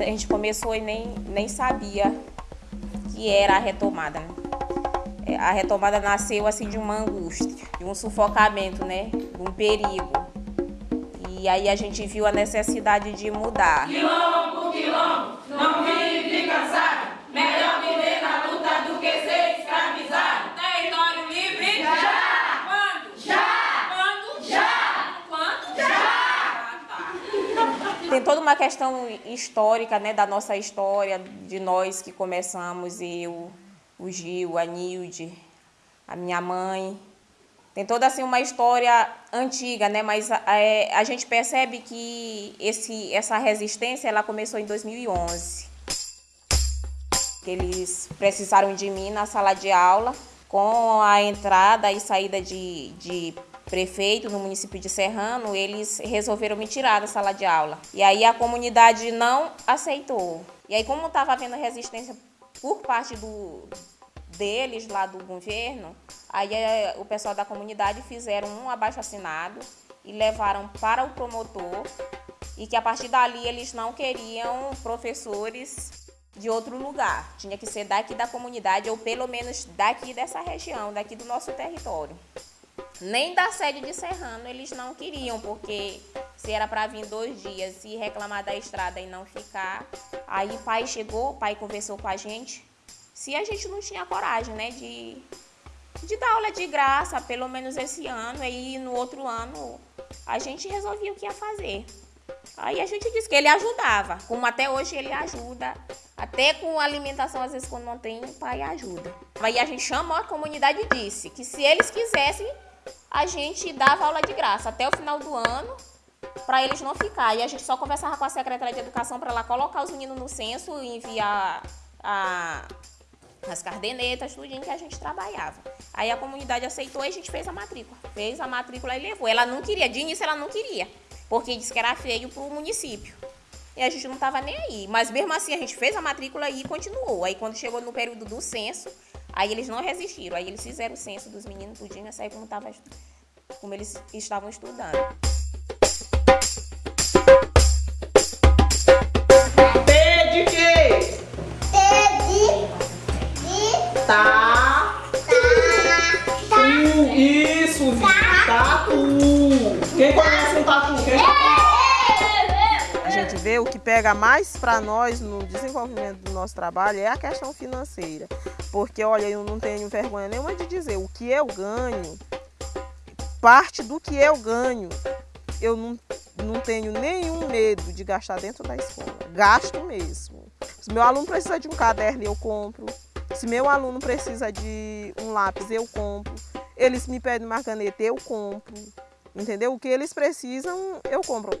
A gente começou e nem, nem sabia que era a retomada. Né? É, a retomada nasceu assim de uma angústia, de um sufocamento, né? De um perigo. E aí a gente viu a necessidade de mudar. Quilombo quilombo, não vive cansado viver na luta do que ser escravizado. Território livre? Já! Quando? Já! Quando? Já! Quando? Já! Ah, tá. Tem toda uma questão histórica, né, da nossa história, de nós que começamos, eu, o Gil, a Nilde, a minha mãe. Tem toda assim uma história antiga, né? Mas é, a gente percebe que esse, essa resistência ela começou em 2011. Eles precisaram de mim na sala de aula com a entrada e saída de, de prefeito no município de Serrano, eles resolveram me tirar da sala de aula. E aí a comunidade não aceitou. E aí como estava havendo resistência por parte do, deles lá do governo, aí é, o pessoal da comunidade fizeram um abaixo assinado e levaram para o promotor e que a partir dali eles não queriam professores de outro lugar. Tinha que ser daqui da comunidade ou pelo menos daqui dessa região, daqui do nosso território. Nem da sede de Serrano eles não queriam, porque se era para vir dois dias e reclamar da estrada e não ficar, aí o pai chegou, o pai conversou com a gente, se a gente não tinha coragem, né, de, de dar aula de graça, pelo menos esse ano, aí no outro ano a gente resolvia o que ia fazer. Aí a gente disse que ele ajudava, como até hoje ele ajuda, até com alimentação, às vezes quando não tem, o pai ajuda. Aí a gente chamou a comunidade e disse que se eles quisessem, a gente dava aula de graça até o final do ano, para eles não ficar. E a gente só conversava com a secretária de educação para ela colocar os meninos no censo e enviar a as cardenetas, tudo que a gente trabalhava. Aí a comunidade aceitou e a gente fez a matrícula. Fez a matrícula e levou. Ela não queria, de início ela não queria, porque disse que era feio para o município. E a gente não estava nem aí. Mas mesmo assim a gente fez a matrícula e continuou. Aí quando chegou no período do censo, aí eles não resistiram. Aí eles fizeram o censo dos meninos tudinho, aí como, tava, como eles estavam estudando. Tá. Tá. Tu. Isso, Vitor. O que pega mais para nós no desenvolvimento do nosso trabalho é a questão financeira. Porque, olha, eu não tenho vergonha nenhuma de dizer o que eu ganho, parte do que eu ganho, eu não, não tenho nenhum medo de gastar dentro da escola. Gasto mesmo. Se meu aluno precisa de um caderno, eu compro. Se meu aluno precisa de um lápis, eu compro. Eles me pedem uma caneta, eu compro. Entendeu? O que eles precisam, eu compro.